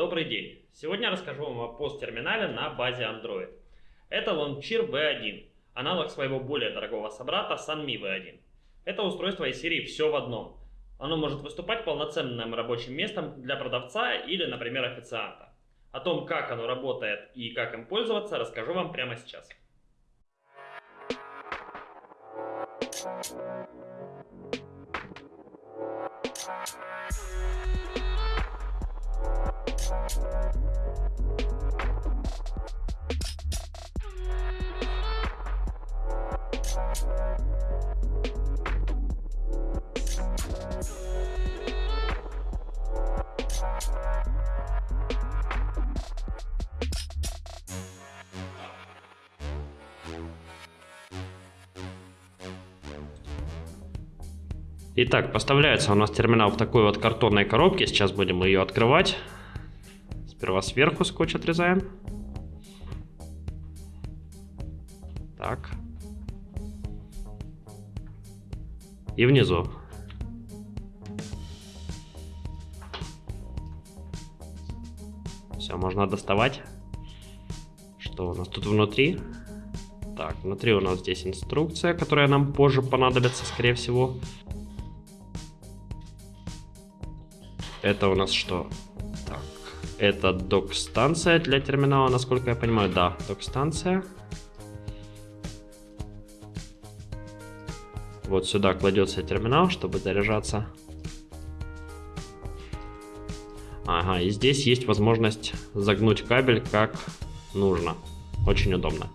Добрый день! Сегодня расскажу вам о POS-терминале на базе Android. Это Launcher V1, аналог своего более дорогого собрата Sunmi V1. Это устройство из серии «Все в одном». Оно может выступать полноценным рабочим местом для продавца или, например, официанта. О том, как оно работает и как им пользоваться, расскажу вам прямо сейчас. Итак, поставляется у нас терминал в такой вот картонной коробке. Сейчас будем ее открывать. Сперва сверху скотч отрезаем. Так. И внизу. Все, можно доставать. Что у нас тут внутри? Так, внутри у нас здесь инструкция, которая нам позже понадобится, скорее всего. Это у нас что? Это док-станция для терминала, насколько я понимаю. Да, док-станция. Вот сюда кладется терминал, чтобы заряжаться. Ага, и здесь есть возможность загнуть кабель как нужно. Очень удобно.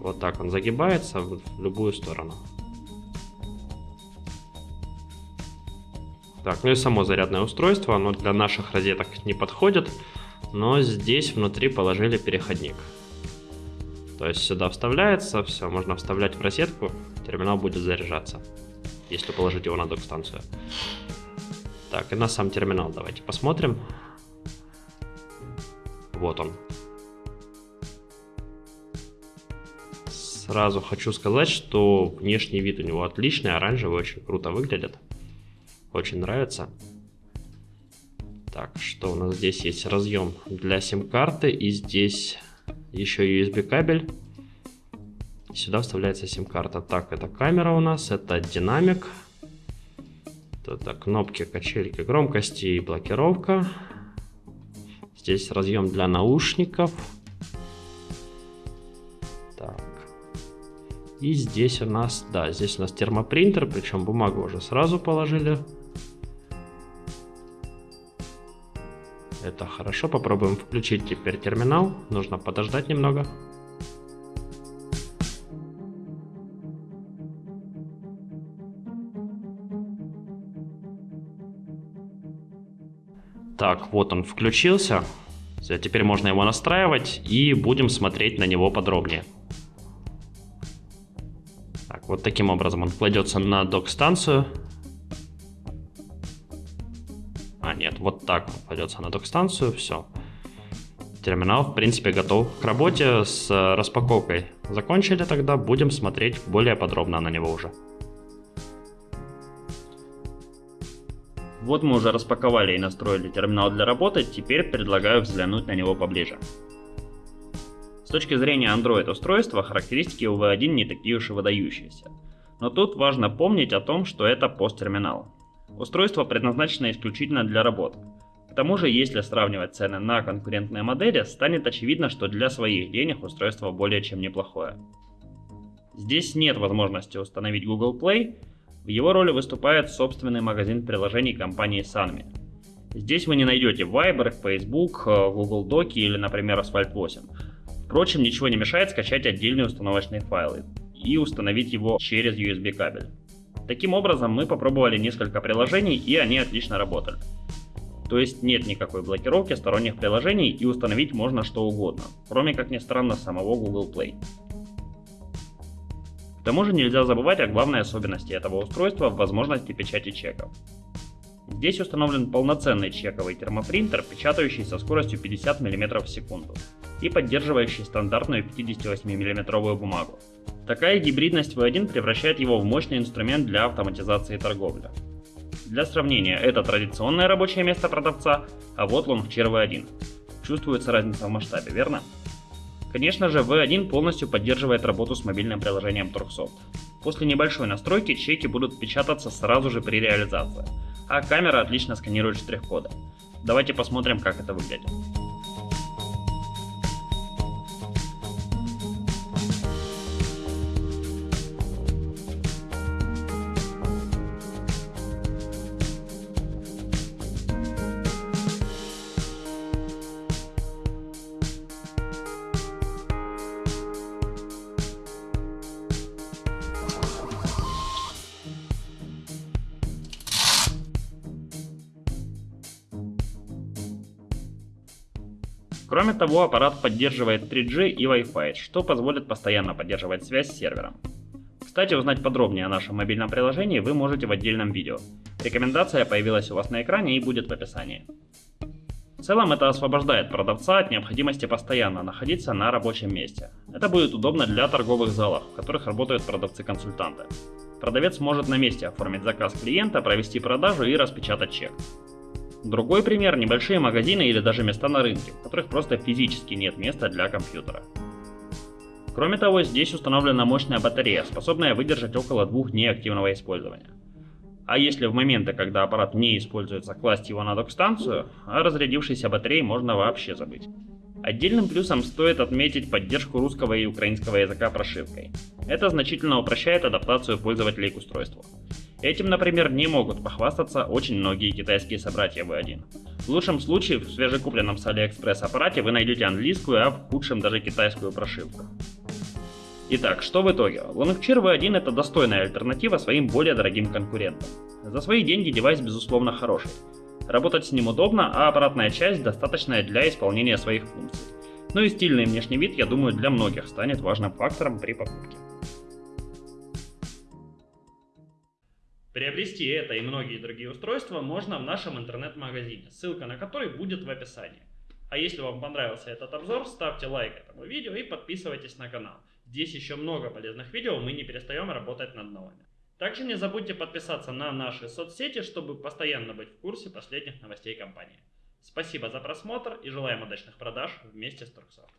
Вот так он загибается в любую сторону. Так, ну и само зарядное устройство, оно для наших розеток не подходит, но здесь внутри положили переходник. То есть сюда вставляется, все, можно вставлять в розетку, терминал будет заряжаться, если положить его на док-станцию. Так, и на сам терминал давайте посмотрим. Вот он. Сразу хочу сказать, что внешний вид у него отличный, оранжевый, очень круто выглядит. Очень нравится. Так, что у нас здесь есть? Разъем для сим-карты. И здесь еще USB кабель. Сюда вставляется сим-карта. Так, это камера у нас, это динамик. Это кнопки, качельки громкости и блокировка. Здесь разъем для наушников. Так. И здесь у нас, да, здесь у нас термопринтер, причем бумагу уже сразу положили. Это хорошо. Попробуем включить теперь терминал. Нужно подождать немного. Так, вот он включился. Теперь можно его настраивать и будем смотреть на него подробнее. Так, вот таким образом он кладется на док-станцию. Так кладется на док-станцию, все. Терминал, в принципе, готов к работе с распаковкой. Закончили тогда, будем смотреть более подробно на него уже. Вот мы уже распаковали и настроили терминал для работы, теперь предлагаю взглянуть на него поближе. С точки зрения Android устройства, характеристики у V1 не такие уж и выдающиеся. Но тут важно помнить о том, что это пост-терминал. Устройство предназначено исключительно для работ. К тому же, если сравнивать цены на конкурентные модели, станет очевидно, что для своих денег устройство более чем неплохое. Здесь нет возможности установить Google Play, в его роли выступает собственный магазин приложений компании Sanmi. Здесь вы не найдете Viber, Facebook, Google Доки или, например, Asphalt 8. Впрочем, ничего не мешает скачать отдельные установочные файлы и установить его через USB кабель. Таким образом, мы попробовали несколько приложений и они отлично работали. То есть нет никакой блокировки сторонних приложений и установить можно что угодно, кроме как ни странно самого Google Play. К тому же нельзя забывать о главной особенности этого устройства в возможности печати чеков. Здесь установлен полноценный чековый термопринтер, печатающий со скоростью 50 мм в секунду и поддерживающий стандартную 58 мм бумагу. Такая гибридность V1 превращает его в мощный инструмент для автоматизации торговли. Для сравнения, это традиционное рабочее место продавца, а вот Longchair V1. Чувствуется разница в масштабе, верно? Конечно же, V1 полностью поддерживает работу с мобильным приложением Turksoft. После небольшой настройки чеки будут печататься сразу же при реализации, а камера отлично сканирует штрих-коды. Давайте посмотрим, как это выглядит. Кроме того, аппарат поддерживает 3G и Wi-Fi, что позволит постоянно поддерживать связь с сервером. Кстати, узнать подробнее о нашем мобильном приложении вы можете в отдельном видео. Рекомендация появилась у вас на экране и будет в описании. В целом это освобождает продавца от необходимости постоянно находиться на рабочем месте. Это будет удобно для торговых залов, в которых работают продавцы-консультанты. Продавец может на месте оформить заказ клиента, провести продажу и распечатать чек. Другой пример – небольшие магазины или даже места на рынке, в которых просто физически нет места для компьютера. Кроме того, здесь установлена мощная батарея, способная выдержать около двух дней активного использования. А если в моменты, когда аппарат не используется, класть его на док-станцию, о разрядившейся батарее можно вообще забыть. Отдельным плюсом стоит отметить поддержку русского и украинского языка прошивкой. Это значительно упрощает адаптацию пользователей к устройству. Этим, например, не могут похвастаться очень многие китайские собратья V1. В лучшем случае в свежекупленном с AliExpress аппарате вы найдете английскую, а в худшем даже китайскую прошивку. Итак, что в итоге? Longcheer V1 это достойная альтернатива своим более дорогим конкурентам. За свои деньги девайс безусловно хороший. Работать с ним удобно, а аппаратная часть достаточная для исполнения своих функций. Ну и стильный внешний вид, я думаю, для многих станет важным фактором при покупке. Приобрести это и многие другие устройства можно в нашем интернет-магазине, ссылка на который будет в описании. А если вам понравился этот обзор, ставьте лайк этому видео и подписывайтесь на канал. Здесь еще много полезных видео, мы не перестаем работать над новыми. Также не забудьте подписаться на наши соцсети, чтобы постоянно быть в курсе последних новостей компании. Спасибо за просмотр и желаем удачных продаж вместе с Турксофт.